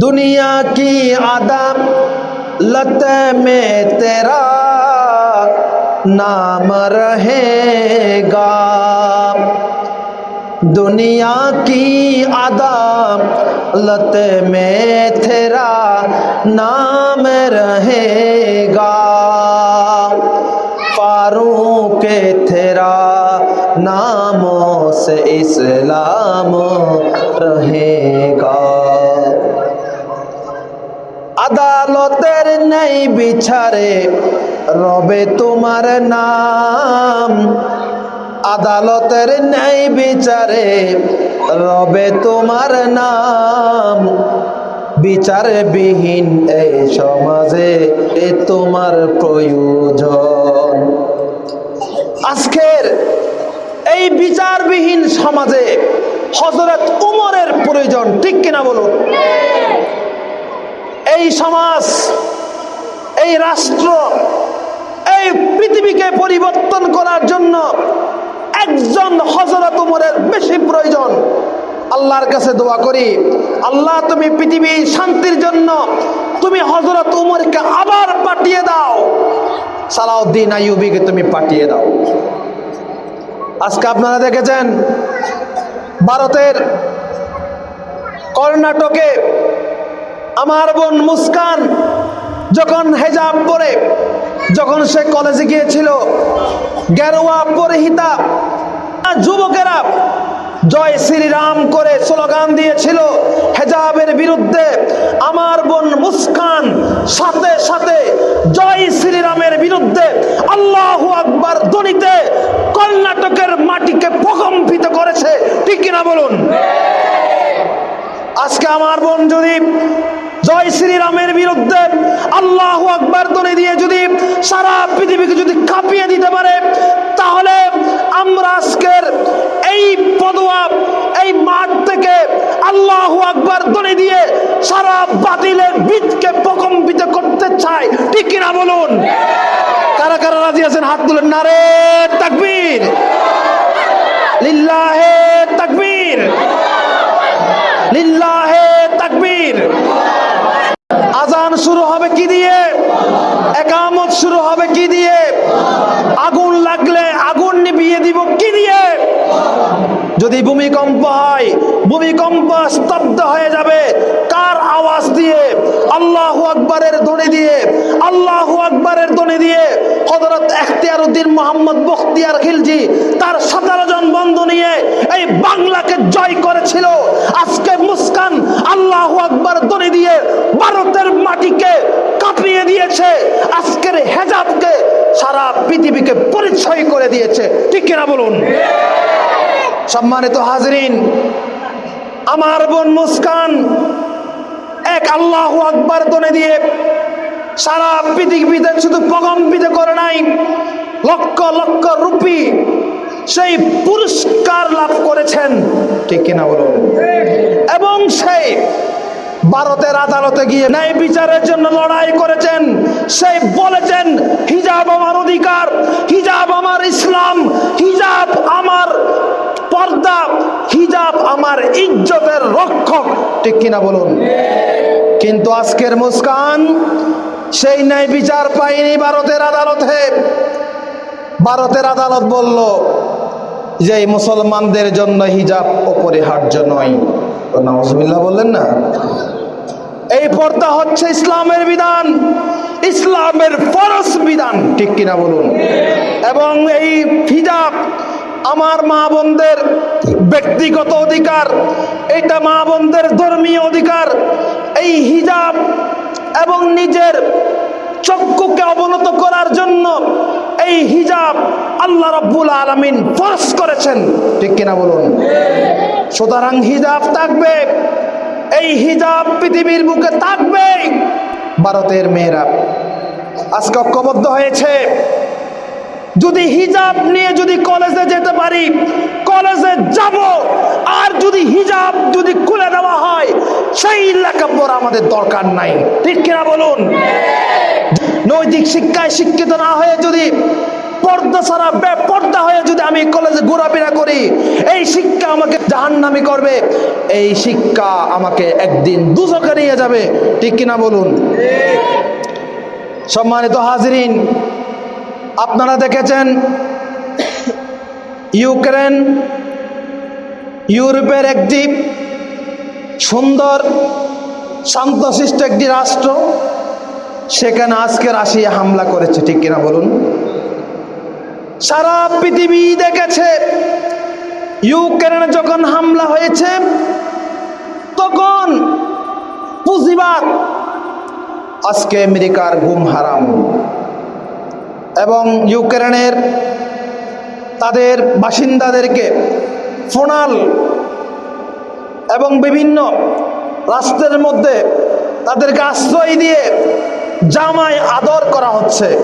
दुनिया की आदम अदालत में तेरा नाम रहेगा। दुनिया की आदम अदालत में तेरा नाम रहेगा। फारूक तेरा नामों से इस्लाम रहेगा। নেই বিচারে, রবে তোমার নাম। আদালতের নেই বিচারে, রবে তোমার নাম। বিচার বিহীন এই সমাজে এ তোমার প্রয়োজন। আজকের এই বিচারবিহীন সমাজে হজরত উমরের প্রয়োজন, ঠিক কিনা বলুন? এই সমাজ এই রাষ্ট্র, এই পৃথিবীকে পরিবর্তন করার জন্য একজন হজরত উমরের বেশি প্রয়োজন। আল্লাহর কাছে দোয়া করি, আল্লাহ তুমি পৃথিবী শান্তির জন্য তুমি হজরত উমরকে আবার পাঠিয়ে দাও। সালাউদ্দিন আইয়ুবিকে তুমি পাঠিয়ে দাও। আজকে আপনারা দেখেছেন, ভারতের কর্ণাটকে আমার বোন মুস্কান যখন হেজাব পরে, যখন সে কলেজে গিয়েছিল, গেরুয়া পরিহিতা, যুবকেরা জয় শ্রীরাম করে স্লোগান দিয়েছিল, হেজাবের বিরুদ্ধে আমার বোন মুস্কান সাথে সাথে জয় শ্রীরামের বিরুদ্ধে আল্লাহ আকবার ধ্বনিতে কর্ণাটকের মাটিকে প্রকম্পিত করেছে। ঠিক কিনা বলুন? আজকে আমার বোন যদি জয় শ্রীরামের বিরুদ্ধে আল্লাহ আকবর ধ্বনি দিয়ে যদি সারা পৃথিবীকে যদি কাঁপিয়ে দিতে পারে, তাহলে আমরা আজকের এই পদোয়া এই মাঠ থেকে আল্লাহ আকবর ধ্বনি দিয়ে সারা বাতিলের বীজকে প্রকম্পিত করতে চাই। ঠিক কিনা বলুন? কারা কারা রাজি আছেন? হাত তুলেন। নারে তাকবীর লিল্লাহে তাকবীর লিল্লাহে তাকবীর আজান শুরু হবে কি দিয়ে? একামত শুরু হবে কি দিয়ে? আগুন লাগলে আগুন নিভিয়ে দিব কি দিয়ে? যদি ভূমিকম্প হয়, ভূমিকম্প স্তব্ধ হয়ে যাবে, কার আওয়াজ দিয়ে? আল্লাহু আকবরের ধ্বনি দিয়ে। আল্লাহু আকবরের ধ্বনি দিয়ে হযরত এখতিয়ার উদ্দিন মোহাম্মদ বখতিয়ার খিলজি তার সতেরো জন বন্ধু নিয়ে এই বাংলাকে জয় করেছিল। আজকে মুস্কান আল্লাহু আকবর ধ্বনি দিয়ে ভারতের মাটিকে কাঁপিয়ে দিয়েছে, আজকের হেজাবকে সারা পৃথিবীকে পরিচয় করে দিয়েছে। ঠিক কিনা বলুন? সম্মানিত হাজরিন, আমার বোন মুস্কান এক আল্লাহ আকবর তনে দিয়ে সারা পৃথিবীতে শুধু প্রকম্পিত করে নাই, লক্ষ লক্ষ রুপি সেই পুরস্কার লাভ করেছেন। ঠিক কিনা বলুন? এবং সেই ভারতের আদালতে গিয়ে ন্যায় বিচারের জন্য লড়াই করেছেন। সেই বলেছেন, হিজাব আমার অধিকার, হিজাব আমার ইসলাম, হিজাব আমার পর্দা, হিজাব আমার ইজ্জতের রক্ষক। ঠিক কিনা বলুন? কিন্তু আজকের মুস্কান, সেই ন্যায় বিচার পাইনি ভারতের আদালতে। ভারতের আদালত বলল, যে মুসলমানদের জন্য হিজাব অপরিহার্য নয়। নওয়াজবিল্লাহ বললেন না? এই পর্দা হচ্ছে ইসলামের বিধান, ইসলামের ফরজ বিধান, ঠিক কিনা বলুন? এবং এই হিজাব আমার মা বোনদের ব্যক্তিগত অধিকার, এটা মা বোনদের ধর্মীয় অধিকার। এই হিজাব এবং নিজের চক্ষুকে অবনত করার জন্য এই হিজাব আল্লাহ রব্বুল আলমিন ফরজ করেছেন, ঠিক কিনা বলুন? সুতরাং হিজাব থাকবে এই হিজাব পৃথিবীর বুকে থাকবে ভারতের মেয়েরা আজকে ঐক্যবদ্ধ হয়েছে। যদি হিজাব নিয়ে যদি কলেজে যেতে পারি, কলেজে যাব। আর যদি হিজাব যদি খুলে দেওয়া হয়, সেই লেখাপড়া আমাদের দরকার নাই। ঠিক কিনা বলুন? নৈতিক শিক্ষায় শিক্ষিত না হয়ে যদি পর্দা ছাড়া, বেপর্দা হয়ে যদি আমি কলেজে ঘোরাফেরা করি, এই শিক্ষা আমাকে জাহান্নামি করবে। এই শিক্ষা আমাকে একদিন দুচকে নিয়ে যাবে। ঠিক কিনা বলুন? সম্মানিত হাজরিন, আপনারা দেখেছেন ইউক্রেন, ইউরোপের একটি সুন্দর, শান্তশিষ্ট একটি রাষ্ট্র। সেখানে আজকে রাশিয়া হামলা করেছে, ঠিক কিনা বলুন? সারা পৃথিবী দেখেছে। ইউক্রেনে যখন হামলা হয়েছে, তখন পুঁজিবাদ, আজকে আমেরিকার ঘুম হারাম। এবং ইউক্রেনের তাদের বাসিন্দাদেরকে ফোনাল এবং বিভিন্ন রাষ্ট্রের মধ্যে তাদেরকে আশ্রয় দিয়ে জামায় আদর করা হচ্ছে।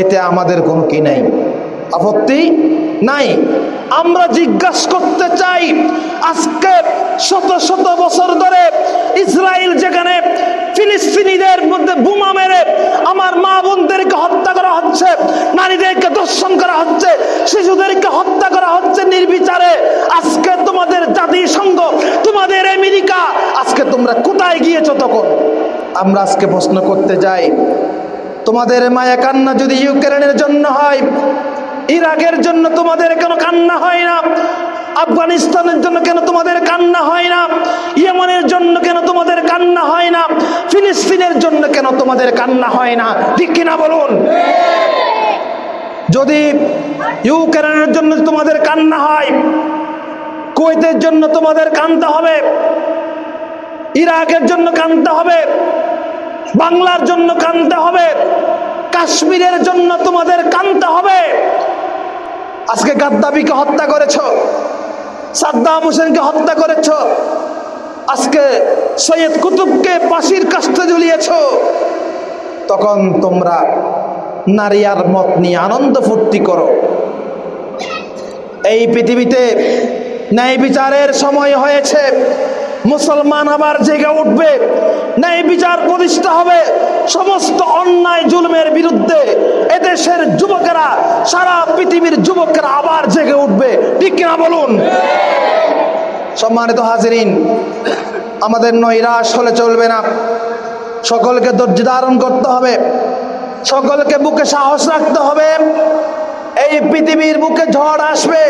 এতে আমাদের কোনো কি নাই? আপত্তি নাই? আমরা জিজ্ঞাসা করতে চাই, আজকে শত শত বছর ধরে ইসরায়েল যেখানে ফিলিস্তিনিদের মধ্যে বোমা মেরে আমার মা বোনদেরকে হত্যা করা হচ্ছে, নারীদেরকে দর্শন করা হচ্ছে, শিশুদেরকে হত্যা করা হচ্ছে নির্বিচারে, আজকে তোমাদের জাতিসংঘ, তোমাদের আমেরিকা, আজকে তোমরা কোথায় গিয়েছো তখন? আমরা আজকে প্রশ্ন করতে যাই তোমাদের মায়া কান্না যদি ইউক্রেনের জন্য হয়, ইরাকের জন্য তোমাদের কেন কান্না হয় না? আফগানিস্তানের জন্য কেন তোমাদের কান্না হয় না? ইয়েমনের জন্য কেন তোমাদের কান্না হয় না? ফিলিস্তিনের জন্য কেন তোমাদের কান্না হয় না? ঠিক কিনা বলুন? যদি ইউক্রেনের জন্য তোমাদের কান্না হয়, কুয়েতের জন্য তোমাদের কান্দতে হবে, ইরাকের জন্য কান্দতে হবে বাংলার জন্য কানতে হবে। কাশ্মীরের জন্য তোমাদের কানতে হবে। আজকে গাদ্দাবিকে হত্যা করেছ, সাদ্দাম হোসেনকে হত্যা করেছ, আজকে সৈয়দ কুতুবকে পাশির কাস্তে ঝুলিয়েছ। তখন তোমরা নারী আর মত নিয়ে আনন্দ ফুর্তি করো। এই পৃথিবীতে ন্যায় বিচারের সময় হয়েছে। মুসলমান আবার জেগে উঠবে। ন্যায় বিচার প্রতিষ্ঠা হবে। সমস্ত অন্যায় জুলমের বিরুদ্ধে এদেশের যুবকেরা, সারা পৃথিবীর যুবকেরা আবার জেগে উঠবে। ঠিক কিনা বলুন? সম্মানিত হাজিরিন, আমাদের নৈরাশ হলে চলবে না। সকলকে ধৈর্য ধারণ করতে হবে। সকলকে বুকে সাহস রাখতে হবে। এই পৃথিবীর বুকে ঝড় আসবে।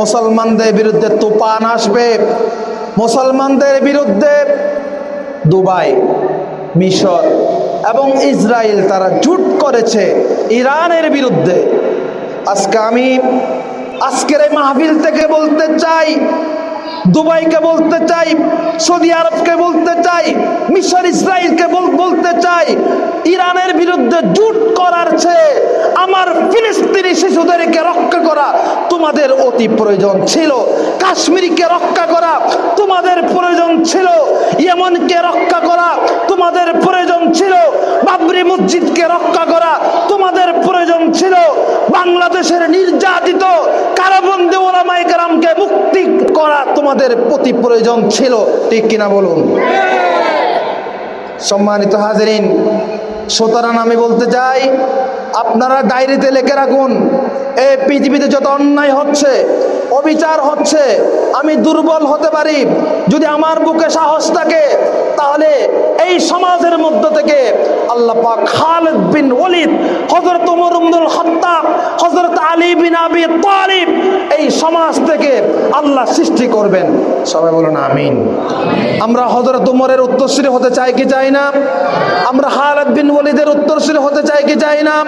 মুসলমানদের বিরুদ্ধে তুফান আসবে। মুসলমানদের বিরুদ্ধে দুবাই, মিশর এবং ইসরায়েল তারা জুট করেছে ইরানের বিরুদ্ধে। আজকে আমি আজকের এই মাহফিল থেকে বলতে চাই, দুবাইকে বলতে চাই, সৌদি আরবকে বলতে চাই, মিশর, ইসরায়েলকে বলতে চাই, ইরানের বিরুদ্ধে জুট করার চেয়ে ফিলিস্তিনি শিশুদেরকে রক্ষা করা তোমাদের অতি প্রয়োজন ছিল। কাশ্মীরকে রক্ষা করা তোমাদের প্রয়োজন ছিল। ইয়েমনকে রক্ষা করা তোমাদের প্রয়োজন ছিল। বাবরি মসজিদকে রক্ষা করা তোমাদের প্রয়োজন ছিল। বাংলাদেশের নির্যাতিত কারাবন্দী ওলামাই কারামকে মুক্তি করা তোমাদের প্রতি প্রয়োজন ছিল। ঠিক কিনা বলুন? সম্মানিত হাজরিন সুতরাং আমি বলতে চাই আপনারা ডায়েরিতে লেখে রাখুন এই পৃথিবীতে যত অন্যায় হচ্ছে, অবিচার হচ্ছে, আমি দুর্বল হতে পারি। যদি আমার বুকে সাহস থাকে, তাহলে এই সমাজের মধ্য থেকে আল্লাহ পাক খালেদ বিন ওলিদ হজরত উমর ইবনুল খাত্তাব হজরত আলী বিন আবি তালিব এই সমাজ থেকে আল্লাহ সৃষ্টি করবেন। সবাই বলুন আমিন। আমরা হজরত উমরের উত্তরশ্রী হতে চাই কি চাই না? আমরা খালেদ বিন ওলিদের উত্তরশ্রী হতে চাই কি চাই না?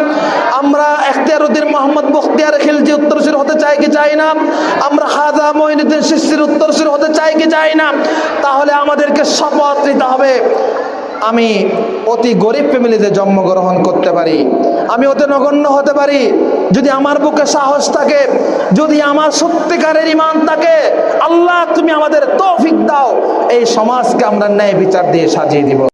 আমরা এখতিয়ারউদ্দিন মোহাম্মদ বখতিয়ার খিলজি উত্তরশ্রী হতে চাই কি চাই না? আমরা হাজা মঈনুদ্দিন শিশির উত্তরশ্রী হতে চাই কি চাই না? তাহলে আমাদেরকে শপথ নিতে হবে। আমি অতি গরিব ফ্যামিলিতে জন্মগ্রহণ করতে পারি। আমি অতি নগণ্য হতে পারি। যদি আমার বুকে সাহস থাকে, যদি আমার সত্যিকারের ইমান থাকে, আল্লাহ তুমি আমাদের তৌফিক দাও। এই সমাজকে আমরা ন্যায় বিচার দিয়ে সাজিয়ে দিব।